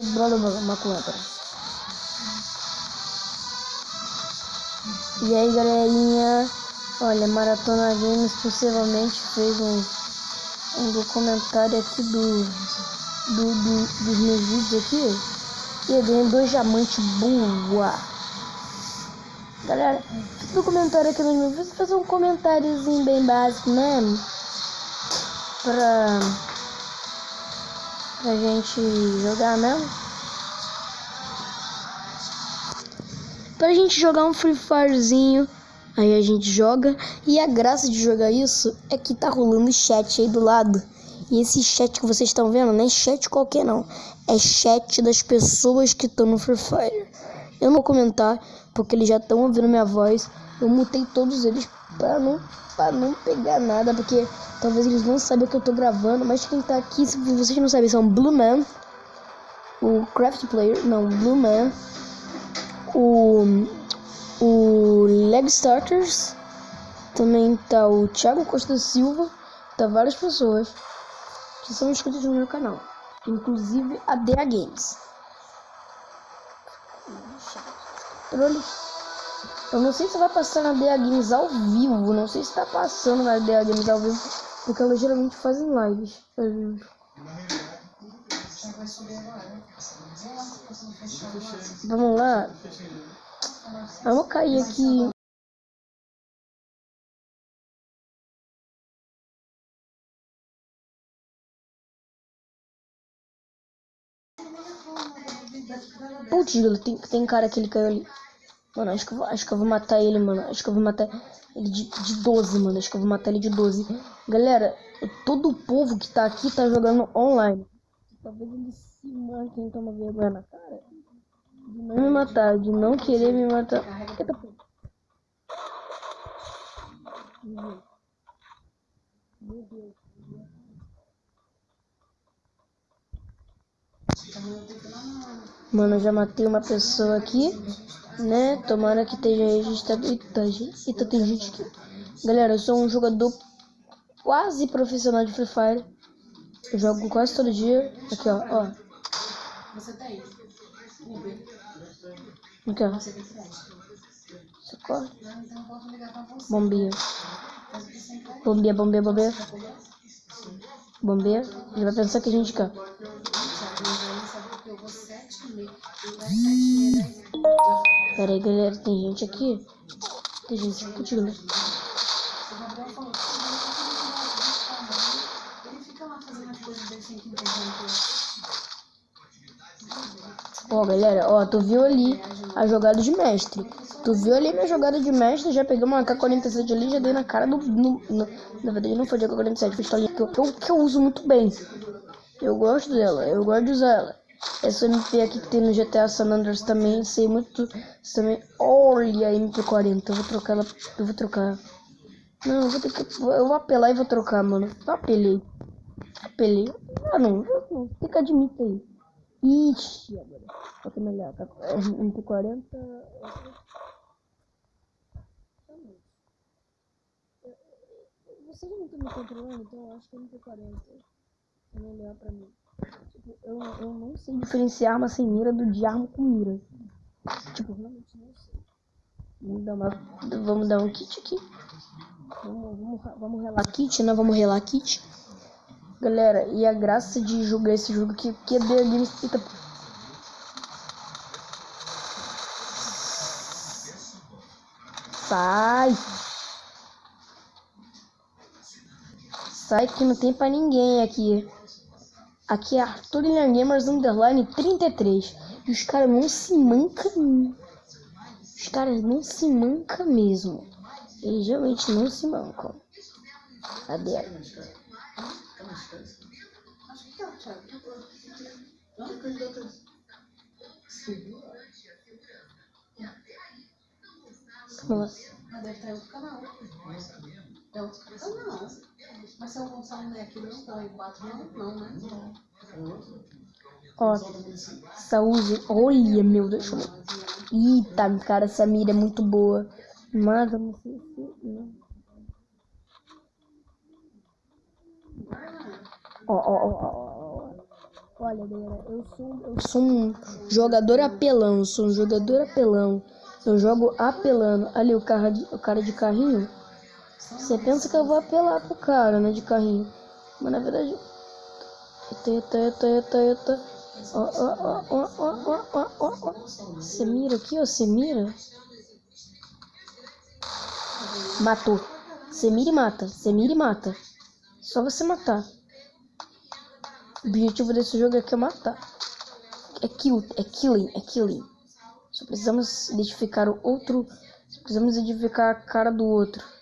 Brother. E aí, galerinha? Olha, Maratona Games possivelmente fez um, um documentário aqui do, do, do dos meus vídeos aqui. E eu ganhei dois diamantes boa. Galera, documentário aqui no meu vídeo, fazer um comentáriozinho bem básico mesmo. Pra pra gente jogar mesmo. Pra gente jogar um Free Firezinho, aí a gente joga. E a graça de jogar isso é que tá rolando chat aí do lado. E esse chat que vocês estão vendo não é chat qualquer não. É chat das pessoas que estão no Free Fire. Eu não vou comentar, porque eles já estão ouvindo minha voz. Eu mutei todos eles pra não, pra não pegar nada, porque talvez eles não saibam que eu tô gravando. Mas quem tá aqui, se vocês não sabem, são Blue Man, o Craft Player, não, Blue Man, o, o Leg Starters, também tá o Thiago Costa Silva, tá várias pessoas que são inscritos no meu canal, inclusive a DA Games. Eu não sei se vai passar na DA Games ao vivo. Não sei se tá passando na DA Games ao vivo. Porque elas geralmente fazem lives. Vamos lá. Vamos cair aqui. Putz, tem, tem cara que ele caiu ali. Mano, acho que, eu acho que eu vou matar ele, mano. Acho que eu vou matar ele de, de 12, mano. Acho que eu vou matar ele de 12. Galera, todo o povo que tá aqui tá jogando online. Talvez ele se manque, então uma vergonha na cara. De não me matar, de não querer me matar. Meu Deus. Mano, eu já matei uma pessoa aqui, né? Tomara que esteja registrado. Eita, eita, tem gente aqui. Galera, eu sou um jogador quase profissional de Free Fire. Eu jogo quase todo dia. Aqui, ó, ó. Você tá aí. Aqui, ó. Socorre. Bombinha. Bombinha, bombinha, bombinha. Bombinha. Ele vai pensar que a gente quer. Pera aí, galera, tem gente aqui. Tem gente discutindo. Ó, galera, ó, tu viu ali a jogada de mestre. Tu viu ali minha jogada de mestre, já peguei uma K-47 ali, já dei na cara do... No, no, na verdade não foi de AK-47, pistolinha que que que eu uso muito bem. Eu gosto dela, eu gosto de usar ela. Essa MP aqui que tem no GTA San Andreas também, sei muito. Também. Olha a MP40, eu vou trocar ela. Eu vou trocar. Não, eu vou ter que. Eu vou apelar e vou trocar, mano. Eu apelei. Apelei. Ah não, não. Fica admita aí. Ixi, agora. Que é melhor? MP40. Vocês não estão me controlando, então eu acho que é MP40 é melhor pra mim. Tipo, eu, eu não sei diferenciar arma sem mira do de arma com mira. Tipo, realmente não sei. Vamos dar, uma, vamos dar um kit aqui. Vamos, vamos, vamos relar kit, né? Vamos relar kit. Galera, e a graça de jogar esse jogo aqui, que é The. Sai! Sai que não tem pra ninguém aqui. Aqui é Arthur Gamers Underline 33. E os caras não se mancam. Os caras não se mancam mesmo. Eles realmente não se mancam. Cadê? Nossa. Deve estar em outro canal. É outro. Mas se eu lançar um aqui não tá em 4 não, não, né? Ó, saúde. Olha, meu Deus. Eita, cara, essa mira é muito boa. Mas não sei se. Ó, ó, ó, ó. Olha, galera, eu sou, eu sou um jogador apelão, sou um jogador apelão. Eu jogo apelando. Ali o cara de, o cara de carrinho. Você pensa que eu vou apelar pro cara, né, de carrinho. Mas na verdade. Eita, eita, eita, eita. Ó, ó, ó, ó, ó, ó, ó, ó. Você mira aqui, ó, você mira. Matou. Você mira e mata. Você mira e mata. Só você matar. O objetivo desse jogo é matar. É kill, é killing, é killing. Só precisamos identificar o outro. Precisamos identificar a cara do outro.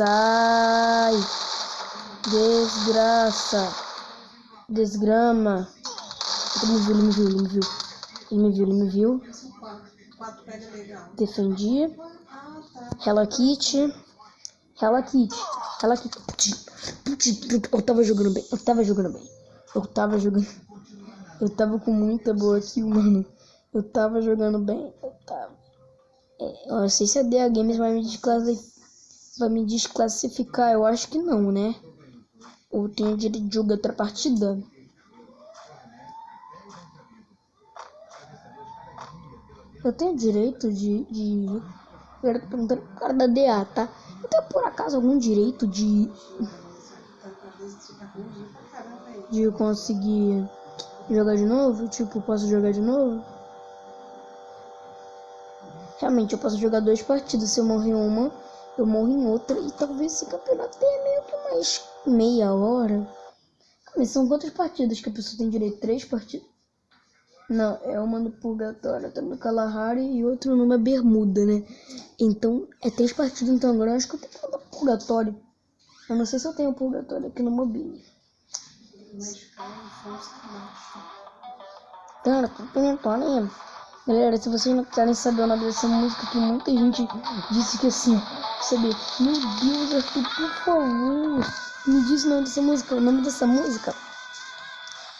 Sai! Desgraça! Desgrama! Ele me viu, ele me viu, ele me viu. Ele me viu, ele me viu. Defendi. Hello Kitty. Hello Kitty. Hello Kitty. Eu tava jogando bem. Eu tava jogando bem. Eu tava jogando. Eu tava com muita boa kill, mano. Eu tava jogando bem. Eu tava. É, eu não sei se a DA Games vai me, vai me desclassificar. Eu acho que não, né? Ou tenho direito de jogar outra partida. Eu tenho direito de. de... Perguntando pro cara da DA, tá? Eu tenho por acaso algum direito de. De conseguir jogar de novo? Tipo, posso jogar de novo? Realmente, eu posso jogar duas partidas. Se eu morrer uma, eu morro em outra. E talvez esse campeonato tenha meio que mais meia hora. Mas são quantas partidas que a pessoa tem direito? Três partidas? Não, é uma no Purgatório, outra no Kalahari e outra numa Bermuda, né? Então, é três partidas, então agora eu acho que eu tenho que no Purgatório. Eu não sei se eu tenho Purgatório aqui no mobile. Cara, Purgatório Galera, se vocês não querem saber o nome dessa música, que muita gente disse que assim, saber, meu Deus, Arthur, por favor, me diz o nome dessa música. O nome dessa música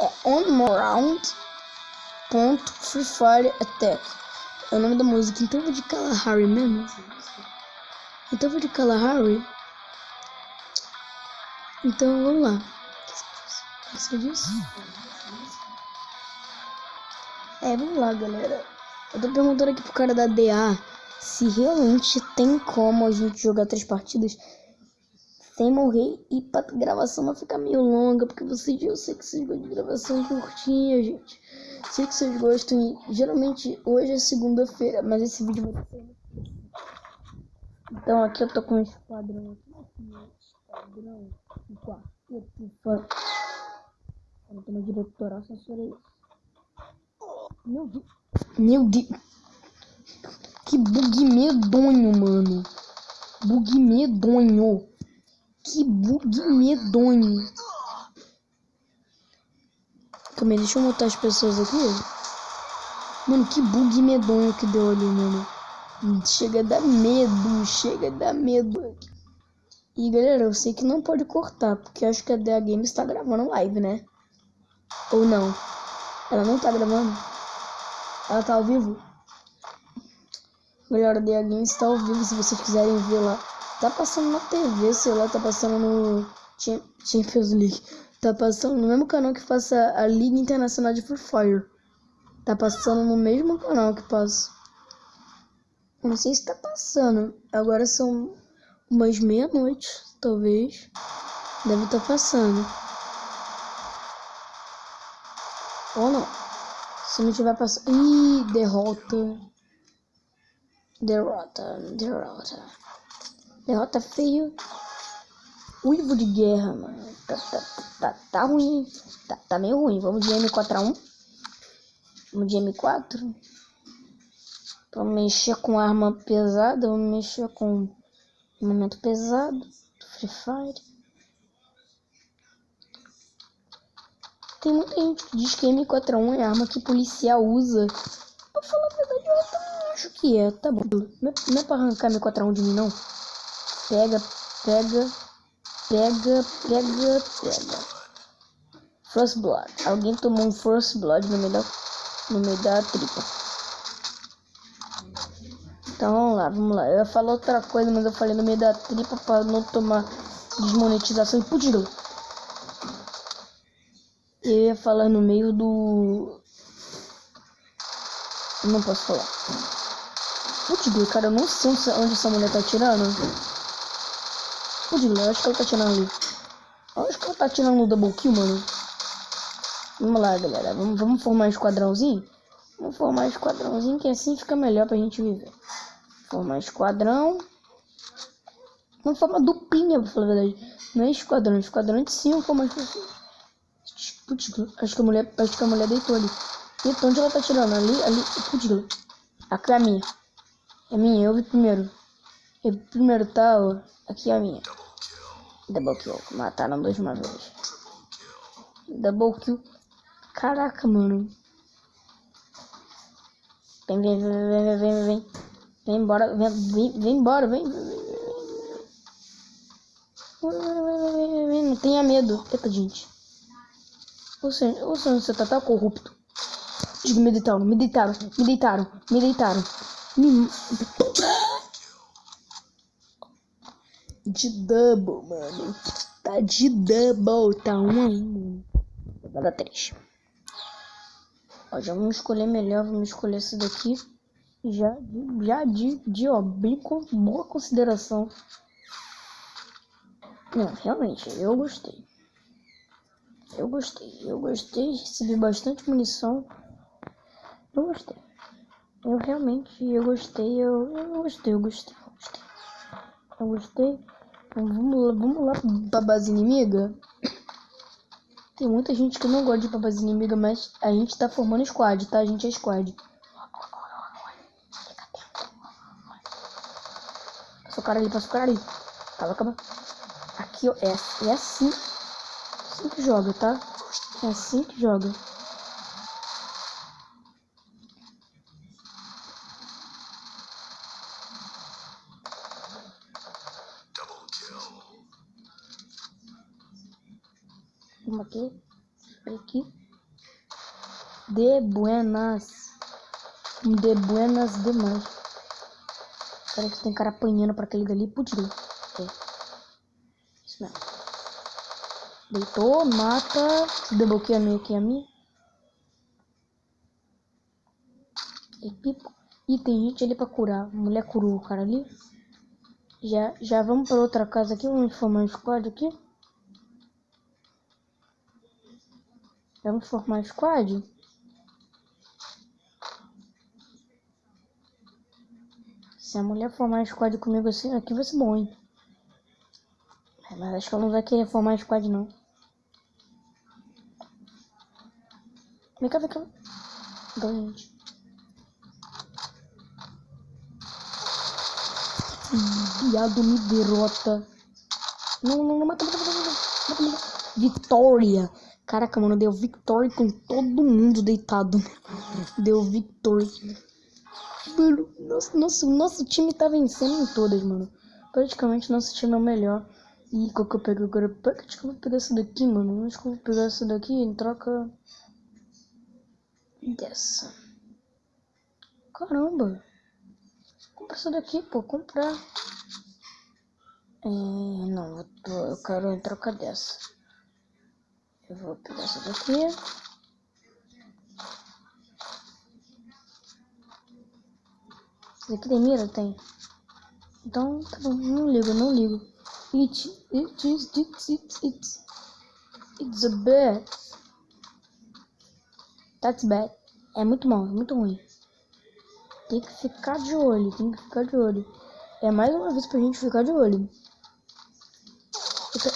é On More Round ponto Free Fire Attack. É o nome da música. Então eu vou de Kalahari mesmo. Então eu vou de Kalahari. Então vamos lá. O que você? É, vamos lá, galera. Eu tô perguntando aqui pro cara da DA se realmente tem como a gente jogar três partidas sem morrer e pra gravação não ficar meio longa, porque vocês, eu sei que vocês gostam de gravação curtinha, gente. Sei que vocês gostam e geralmente hoje é segunda-feira, mas esse vídeo vai ser. Então aqui eu tô com um esquadrão aqui, esquadrão, um. Eu tô no diretoral, censurei isso. Meu Deus. Meu Deus. Que bug medonho, mano. Bug medonho. Que bug medonho. Calma aí, deixa eu montar as pessoas aqui. Mano, que bug medonho que deu ali, mano. Chega a dar medo, chega a dar medo. E galera, eu sei que não pode cortar, porque acho que a DA Games está gravando live, né? Ou não? Ela não tá gravando? Ela tá ao vivo? Galera, a DA Games está ao vivo se vocês quiserem ver lá. Tá passando na TV, sei lá, tá passando no Champions League. Tá passando no mesmo canal que passa a Liga Internacional de Free Fire. Tá passando no mesmo canal que passa. Não sei se tá passando. Agora são umas meia-noite, talvez. Deve estar tá passando. Ou não. Se não tiver passando. Ih, derrota. Derrota, derrota. Derrota feio. Uivo de guerra, mano. Tá, tá, tá, tá ruim. Tá, tá meio ruim. Vamos de M4A1. Vamos de M4. Vamos mexer com arma pesada. Vamos mexer com momento pesado. Free Fire. Tem muita gente que diz que M4A1 é arma que policial usa. Pra falar a verdade, eu também acho que é. Tá bom. Não é, não é pra arrancar M4A1 de mim, não. Pega, pega Pega, pega, pega. First Blood. Alguém tomou um First Blood no meio da, no meio da tripa. Então vamos lá, vamos lá. Eu ia falar outra coisa, mas eu falei no meio da tripa para não tomar desmonetização e putz, Eu ia falar no meio do. Não posso falar. Putz, cara, eu não sei onde essa mulher tá atirando. Putz, eu acho que ela tá atirando ali. Eu acho que ela tá atirando no double kill, mano. Vamos lá, galera. Vamos, vamos formar um esquadrãozinho? Vamos formar um esquadrãozinho que assim fica melhor pra gente viver. Formar esquadrão. Vamos formar duplinha, pra falar a verdade. Não é esquadrão, é esquadrão de cinco, mais pessoas. Putz, acho que a mulher, acho que a mulher deitou ali. Eita, onde ela tá tirando? Ali, ali, putz, aqui é a minha. É minha, eu vi primeiro. Eu vi primeiro, tá? Ó. Aqui é a minha. Double kill. Mataram dois de uma vez. Double kill. Caraca, mano. Vem, vem, vem, vem, vem, vem, vem. Vem embora, vem, vem, vem embora, vem, vem, vem. Não tenha medo. Eita, gente. Seja, você tá corrupto. Digo, me deitaram, me deitaram, me deitaram, me deitaram. De double, mano. Tá de double, tá um ainda. Vou dar três. Ó, já vamos escolher melhor, vamos escolher esse daqui. Já, já de, de ó, bem com boa consideração. Não, realmente, eu gostei. Eu gostei, eu gostei, recebi bastante munição. Eu gostei. Eu realmente, eu gostei, eu, eu gostei, eu gostei, eu gostei. Eu gostei. Então, vamos lá, vamos lá pra base inimiga. Tem muita gente que não gosta de ir pra base inimiga, mas a gente tá formando squad, tá? A gente é squad. Passa o cara ali, passa o cara ali. Calma, calma. Aqui, ó, é, é assim, assim que joga, tá? É assim que joga. Vamos aqui. Aqui. De buenas. De buenas demais. Parece que tem cara apanhando pra aquele dali. Putz, é. Não. Deitou, mata. Desbloqueia meio aqui a minha. E tem gente ali pra curar. A mulher curou o cara ali. Já, já vamos pra outra casa aqui. Vamos formar um squad aqui. Vamos formar um squad. Se a mulher formar um squad comigo assim, aqui vai ser bom, hein? Mas acho que ela não vai querer formar squad não. Vem cá, vem cá. Doente. Viado me derrota. Não, não, não, mata, mata, mata, mata, mata. Vitória. Caraca, mano, deu vitória com todo mundo deitado. Deu vitória. Mano, nosso, nosso, nosso time tá vencendo em todas, mano. Praticamente nosso time é o melhor. E qual que eu pego agora? Vou pegar essa daqui, mano. Acho que eu vou pegar essa daqui em troca dessa. Caramba! Compra essa daqui, pô. Comprar. É, não, eu, eu quero em troca dessa. Eu vou pegar essa daqui. Essa daqui tem mira? Tem. Então, tá bom. Não ligo, não ligo. It, it it, it, it, it's a bad. That's bad. É muito mal, é muito ruim. Tem que ficar de olho, tem que ficar de olho. É mais uma vez pra gente ficar de olho.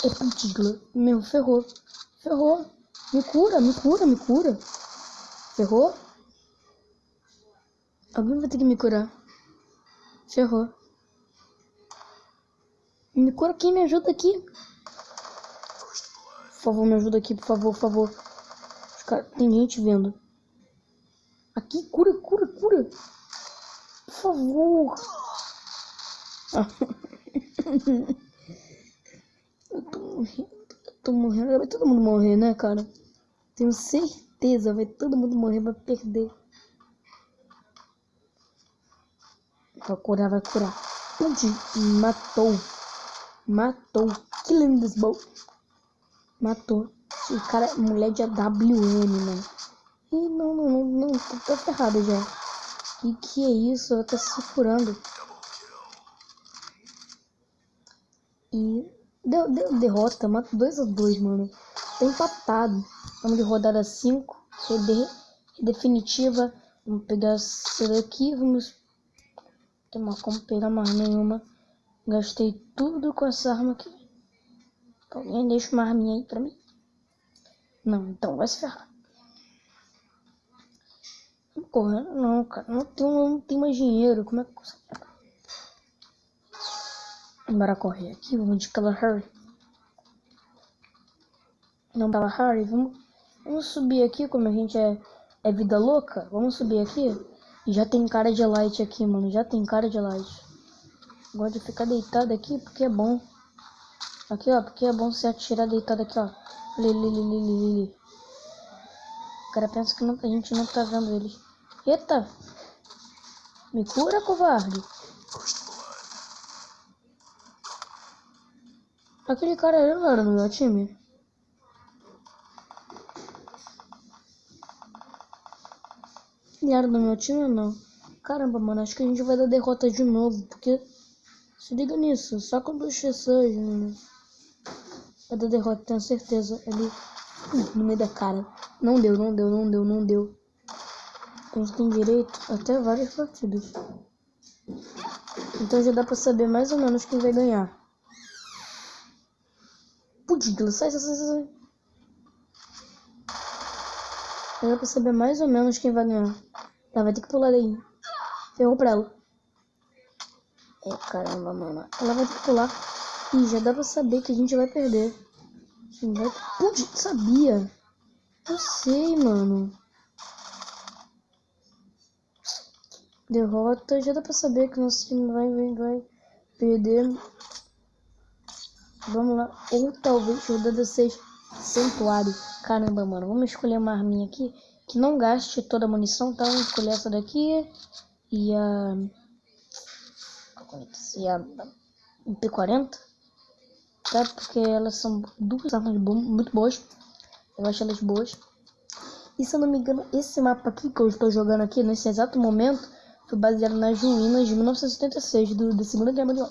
É putigla. Meu, ferrou. Ferrou. Me cura, me cura, me cura. Ferrou? Alguém vai ter que me curar. Ferrou. Me cura quem me ajuda aqui. Por favor, me ajuda aqui, por favor, por favor. Cara, tem gente vendo. Aqui, cura, cura, cura. Por favor. eu tô morrendo. Eu tô morrendo. Vai todo mundo morrer, né, cara? Tenho certeza. Vai todo mundo morrer, vai perder. Vai curar, vai curar. Onde? Matou. Matou. Killing this boat. Matou. O cara mulher de AWM, mano. Ih, não, não, não, não, tá, ferrado já. Que que é isso? Ela tá se curando. E deu, deu derrota, mata 2 a 2 mano. Tá empatado. Vamos de rodada 5. Definitiva. Vamos pegar essa daqui. Vamos. Tem como pegar mais nenhuma. Gastei tudo com essa arma aqui. Alguém deixa uma arminha aí pra mim? Não, então vai se ferrar. Correndo não, cara. Não tem, não tem mais dinheiro. Como é que consegue? Bora correr aqui. Vamos de Kalahari. Não, Kalahari. Vamos, vamos subir aqui. Como a gente é, é vida louca. Vamos subir aqui. E já tem cara de light aqui, mano. Já tem cara de light. Gosto de ficar deitado aqui porque é bom. Aqui, ó. Porque é bom você atirar deitado aqui, ó. Lili, lili, lili. O cara pensa que não, a gente não tá vendo eles. Eita! Me cura, covarde! Aquele cara ali não era no meu time. Ele era do meu time ou não? Caramba, mano, acho que a gente vai dar derrota de novo, porque... Se liga nisso, só com duas pessoas, mano. Vai dar derrota, tenho certeza. Ali, no meio da cara. Não deu, não deu, não deu, não deu. A gente tem direito até várias partidas. Então já dá pra saber mais ou menos quem vai ganhar. Putz, sai, sai, sai, sai. Já dá pra saber mais ou menos quem vai ganhar. Ela vai ter que pular daí. Ferrou pra ela. É, caramba, mano. Ela vai ter que pular. Ih, já dá pra saber que a gente vai perder. Vai... Putz, sabia. Eu sei, mano. Derrota. Já dá pra saber que nosso time vai, vai, vai perder. Vamos lá. Ou talvez rodada 6 santuário. Caramba, mano. Vamos escolher uma arminha aqui que não gaste toda a munição, tá? Vamos escolher essa daqui e a. E a P40, tá? Porque elas são duas armas muito boas. Eu acho elas boas. E se eu não me engano, esse mapa aqui que eu estou jogando aqui nesse exato momento foi baseado nas ruínas de 1976 do, da Segunda Guerra Mundial.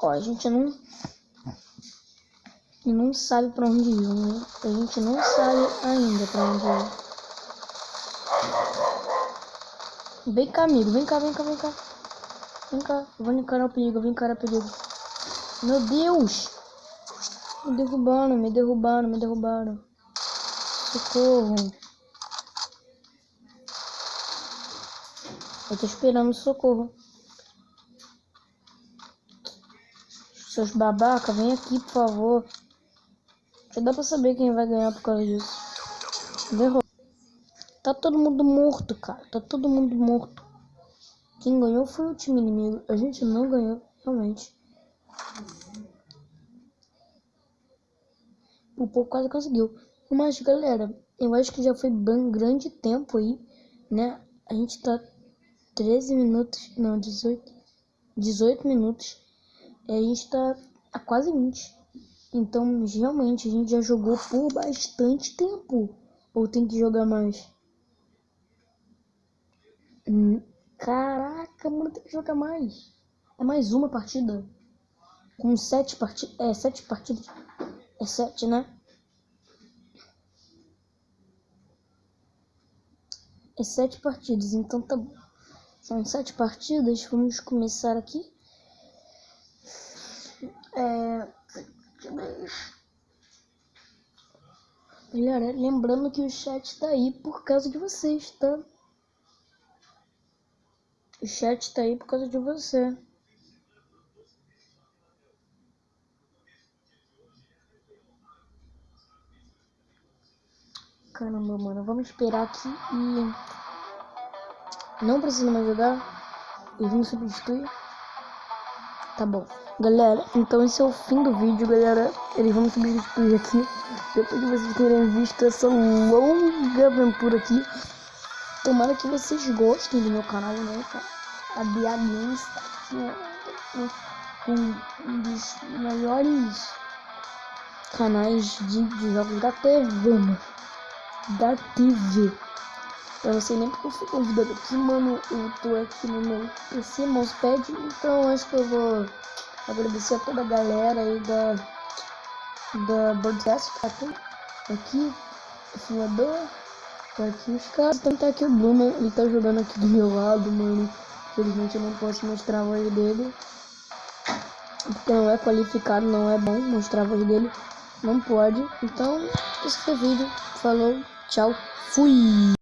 Ó, a gente não e não sabe para onde ir, né? A gente não sabe ainda para onde ir. Vem cá, amigo. Vem cá, vem cá, vem cá. Vem cá. vou encarar o perigo, vou encarar o perigo. Meu Deus! Me derrubaram, me derrubaram, me derrubaram. Socorro. Eu tô esperando socorro. Seus babaca, vem aqui, por favor. Já dá pra saber quem vai ganhar por causa disso. Derrota. Tá todo mundo morto, cara. Tá todo mundo morto. Quem ganhou foi o time inimigo. A gente não ganhou, realmente. O pouco quase conseguiu. Mas, galera, eu acho que já foi bem grande tempo aí, né? A gente tá 13 minutos, não, 18, 18 minutos. E a gente tá a quase 20. Então, realmente, a gente já jogou por bastante tempo. Ou tem que jogar mais? Hum, caraca, mano, tem que jogar mais. É mais uma partida. Com sete partidas. É, sete partidas. É sete, né? É sete partidas, então tá bom. São sete partidas. Vamos começar aqui. É Galera, lembrando que o chat tá aí por causa de vocês, tá? O chat tá aí por causa de você. Caramba, mano. Vamos esperar aqui e... Não precisa mais jogar. E vamos substituir. Tá bom. Galera, então esse é o fim do vídeo, galera. Eles vão substituir aqui. Depois de vocês terem visto essa longa aventura aqui. Tomara que vocês gostem do meu canal, né, cara? A Bia Games tá aqui, né? um dos maiores canais de, de jogos da TV, mano. Da TV. Eu não sei nem porque eu fui convidado aqui, mano. Eu tô aqui no meu PC Mousepad, então acho que eu vou agradecer a toda a galera aí da, da Broadcast tá aqui. Aqui, o filmador, aqui caras. Também tá aqui o Bruno, ele tá jogando aqui do meu lado, mano. Infelizmente eu não posso mostrar a voz dele. Porque não é qualificado, não é bom mostrar a voz dele. Não pode. Então, esse foi o vídeo. Falou, tchau, fui!